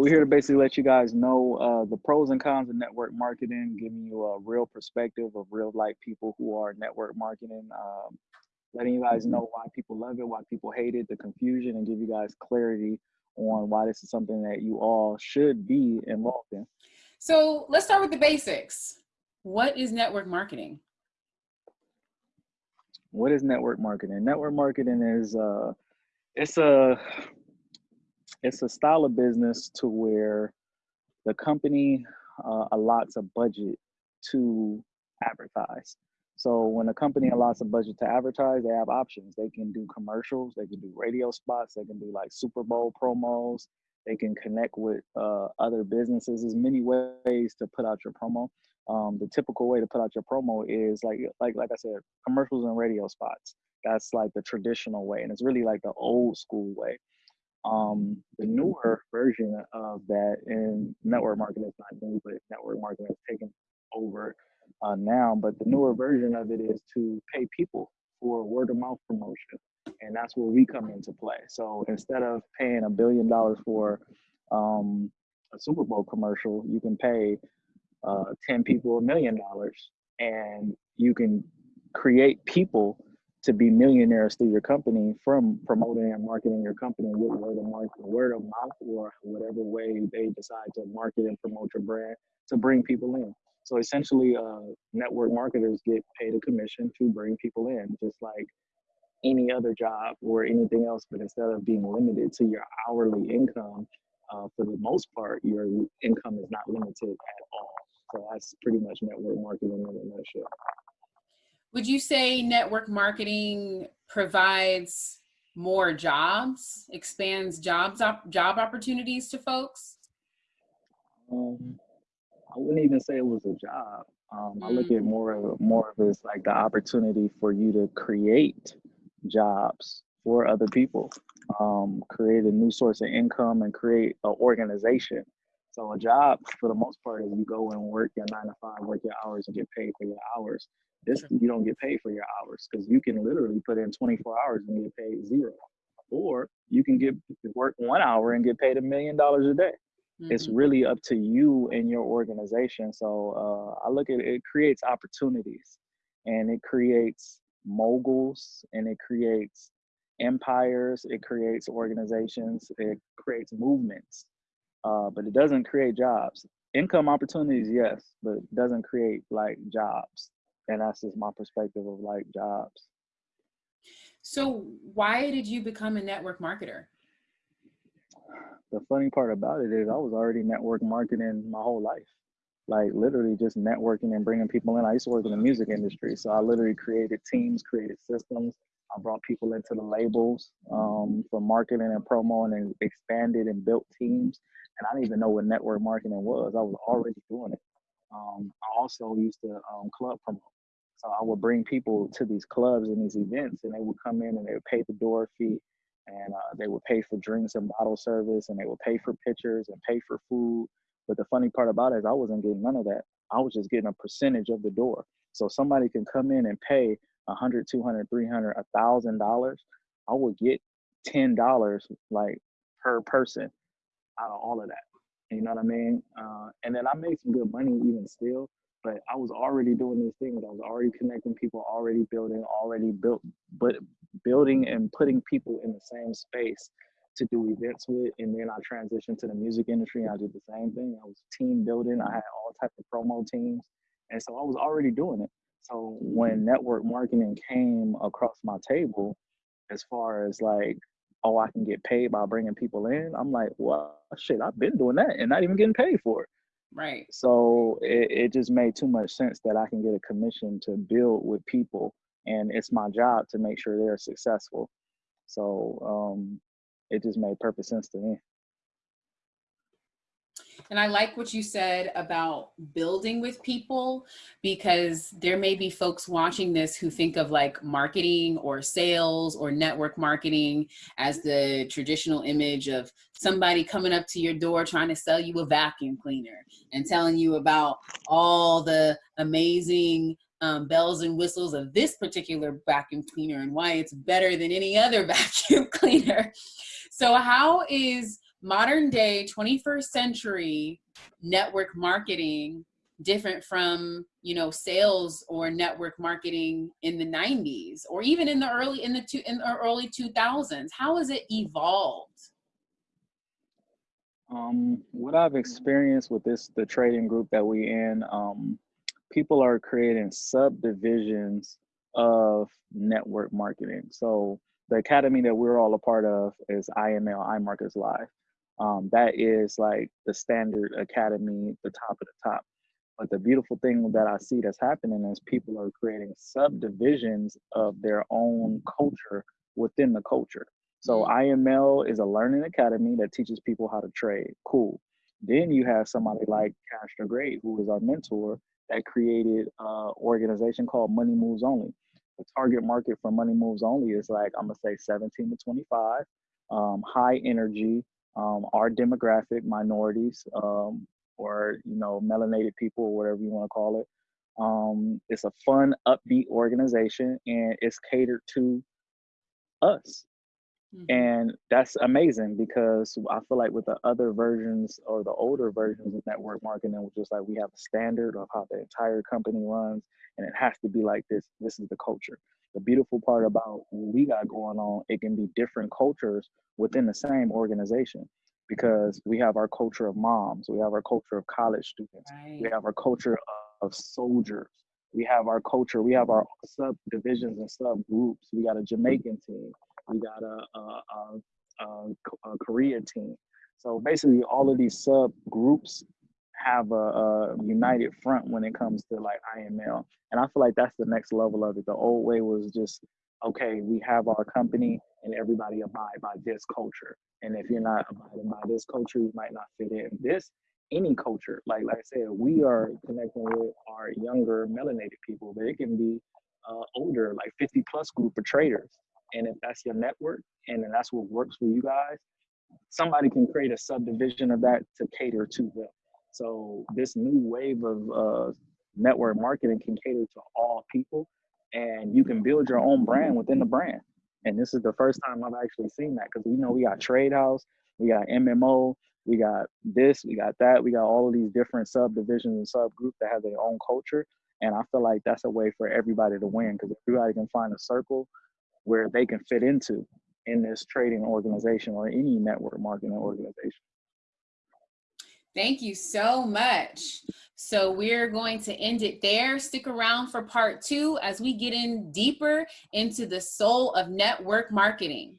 we're here to basically let you guys know uh, the pros and cons of network marketing, giving you a real perspective of real life people who are network marketing, um, letting you guys know why people love it, why people hate it, the confusion, and give you guys clarity on why this is something that you all should be involved in. So let's start with the basics. What is network marketing? What is network marketing? Network marketing is uh, it's a it's a style of business to where the company uh, allots a budget to advertise. So when a company allots a budget to advertise, they have options. They can do commercials, they can do radio spots, they can do like Super Bowl promos, they can connect with uh, other businesses. There's many ways to put out your promo. Um, the typical way to put out your promo is like like like I said, commercials and radio spots. That's like the traditional way, and it's really like the old school way. Um, the newer version of that in network marketing is not new, but network marketing has taken over uh, now. But the newer version of it is to pay people for word of mouth promotion, and that's where we come into play. So instead of paying a billion dollars for um, a Super Bowl commercial, you can pay uh, 10 people a million dollars and you can create people to be millionaires through your company from promoting and marketing your company with word of mouth, word of mouth, or whatever way they decide to market and promote your brand to bring people in. So essentially, uh, network marketers get paid a commission to bring people in, just like any other job or anything else. But instead of being limited to your hourly income, uh, for the most part, your income is not limited at all. So that's pretty much network marketing in a nutshell. Would you say network marketing provides more jobs, expands jobs op job opportunities to folks? Um, I wouldn't even say it was a job. Um, mm. I look at mm. more of more of as like the opportunity for you to create jobs for other people, um, create a new source of income, and create an organization. So a job, for the most part, is you go and work your nine to five, work your hours, and get paid for your hours. This you don't get paid for your hours because you can literally put in 24 hours and get paid zero, or you can get work one hour and get paid a million dollars a day. Mm-hmm. It's really up to you and your organization. So uh, I look at it, it creates opportunities, and it creates moguls, and it creates empires. It creates organizations. It creates movements, uh, but it doesn't create jobs. Income opportunities, yes, but it doesn't create like jobs and that's just my perspective of like jobs. So why did you become a network marketer? The funny part about it is i was already network marketing my whole life. Like literally just networking and bringing people in. I used to work in the music industry so i literally created teams created systems. I brought people into the labels um, for marketing and promo and expanded and built teams. And i didn't even know what network marketing was. I was already doing it um, I also used to um, club promote. So I would bring people to these clubs and these events, and they would come in and they would pay the door fee, and uh, they would pay for drinks and bottle service, and they would pay for pictures and pay for food. But the funny part about it is I wasn't getting none of that. I was just getting a percentage of the door. So somebody can come in and pay a hundred, two hundred, three hundred, a thousand dollars. I would get ten dollars like per person out of all of that. You know what I mean? Uh, and then I made some good money even still, but I was already doing these things. I was already connecting people, already building, already built, but building and putting people in the same space to do events with. And then I transitioned to the music industry. I did the same thing. I was team building. I had all types of promo teams, and so I was already doing it. So when network marketing came across my table, as far as like oh, I can get paid by bringing people in. I'm like, well, shit, I've been doing that and not even getting paid for it. Right. So it, it just made too much sense that I can get a commission to build with people, and it's my job to make sure they're successful. So um, it just made perfect sense to me. And I like what you said about building with people because there may be folks watching this who think of like marketing or sales or network marketing as the traditional image of somebody coming up to your door trying to sell you a vacuum cleaner and telling you about all the amazing um, bells and whistles of this particular vacuum cleaner and why it's better than any other vacuum cleaner. So how is modern day 21st century network marketing different from you know sales or network marketing in the 90s or even in the early in the two in the early 2000s how has it evolved um, what I've experienced with this the trading group that we in, um, people are creating subdivisions of network marketing. So the academy that we're all a part of is IML iMarkets Live. Um, that is like the standard academy, the top of the top. But the beautiful thing that I see that's happening is people are creating subdivisions of their own culture within the culture. So mm-hmm. IML is a learning academy that teaches people how to trade. Cool. Then you have somebody like Cash Great, who is our mentor, that created an organization called Money Moves Only. The target market for Money Moves Only is like I'm gonna say 17 to 25, um, high energy, um, our demographic, minorities, um, or you know melanated people, or whatever you want to call it. Um, it's a fun, upbeat organization, and it's catered to us Mm-hmm. And that's amazing because I feel like with the other versions or the older versions of network marketing, which is like we have a standard of how the entire company runs and it has to be like this. This is the culture. The beautiful part about what we got going on, it can be different cultures within the same organization because we have our culture of moms, we have our culture of college students, right. we have our culture of soldiers, we have our culture, we have our subdivisions and subgroups. We got a Jamaican team, we got a, a, a, a Korea team. So basically, all of these subgroups have a, a, united front when it comes to like IML. And I feel like that's the next level of it. The old way was just, okay, we have our company and everybody abide by this culture. And if you're not abiding by this culture, you might not fit in. This, any culture, like like I said, we are connecting with our younger melanated people, but it can be uh, older, like 50 plus group of traders and if that's your network and that's what works for you guys, somebody can create a subdivision of that to cater to them. So this new wave of uh, network marketing can cater to all people, and you can build your own brand within the brand. And this is the first time I've actually seen that because we know we got Trade House, we got MMO, we got this, we got that, we got all of these different subdivisions and subgroups that have their own culture. And I feel like that's a way for everybody to win because everybody can find a circle where they can fit into in this trading organization or any network marketing organization. Thank you so much. So we're going to end it there. Stick around for part two as we get in deeper into the soul of network marketing.